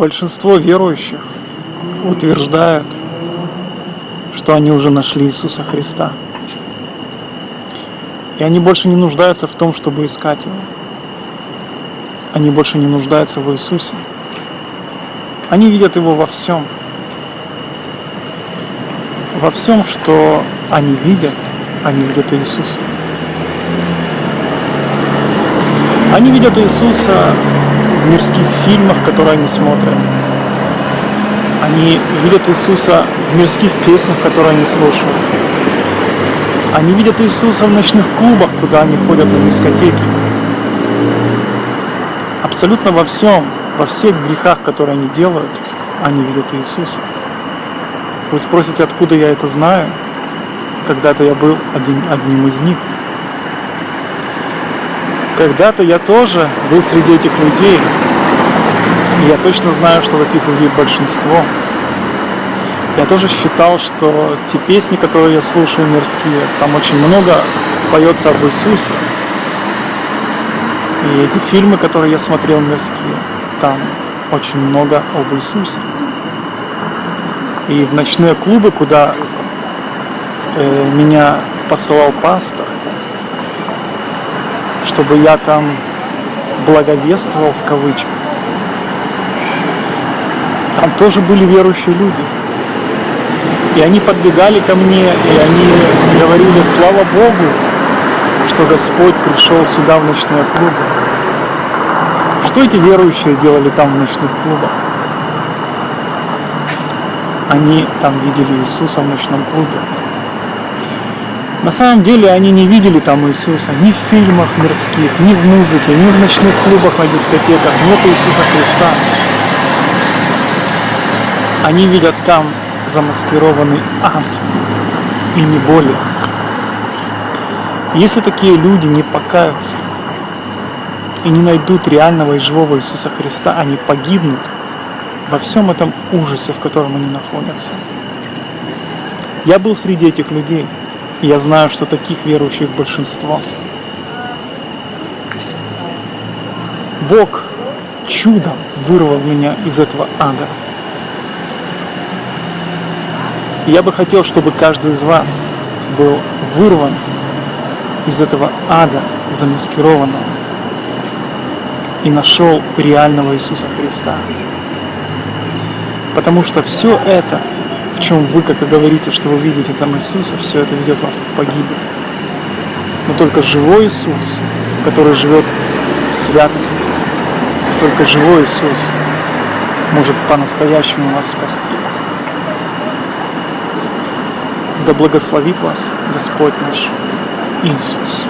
Большинство верующих утверждают, что они уже нашли Иисуса Христа. И они больше не нуждаются в том, чтобы искать Его. Они больше не нуждаются в Иисусе. Они видят Его во всем. Во всем, что они видят, они видят Иисуса. Они видят Иисуса в мирских фильмах, которые они смотрят. Они видят Иисуса в мирских песнях, которые они слушают. Они видят Иисуса в ночных клубах, куда они ходят на дискотеки. Абсолютно во всем, во всех грехах, которые они делают, они видят Иисуса. Вы спросите, откуда я это знаю? Когда-то я был один, одним из них. Когда-то я тоже был среди этих людей. И я точно знаю, что таких людей большинство. Я тоже считал, что те песни, которые я слушаю мирские, там очень много поется об Иисусе. И эти фильмы, которые я смотрел мирские, там очень много об Иисусе. И в ночные клубы, куда э, меня посылал пастор, чтобы я там благовествовал в кавычках. Там тоже были верующие люди. И они подбегали ко мне, и они говорили, слава Богу, что Господь пришел сюда в ночные клубы. Что эти верующие делали там в ночных клубах? Они там видели Иисуса в ночном клубе. На самом деле они не видели там Иисуса ни в фильмах мирских, ни в музыке, ни в ночных клубах, на дискотеках. Нет Иисуса Христа. Они видят там замаскированный ад и не более. Если такие люди не покаются и не найдут реального и живого Иисуса Христа, они погибнут во всем этом ужасе, в котором они находятся. Я был среди этих людей – я знаю, что таких верующих большинство. Бог чудом вырвал меня из этого ада. я бы хотел, чтобы каждый из вас был вырван из этого ада замаскированного и нашел реального Иисуса Христа. Потому что все это в чем вы, как и говорите, что вы видите там Иисуса, все это ведет вас в погибель. Но только живой Иисус, который живет в святости, только живой Иисус может по-настоящему вас спасти. Да благословит вас Господь наш Иисус.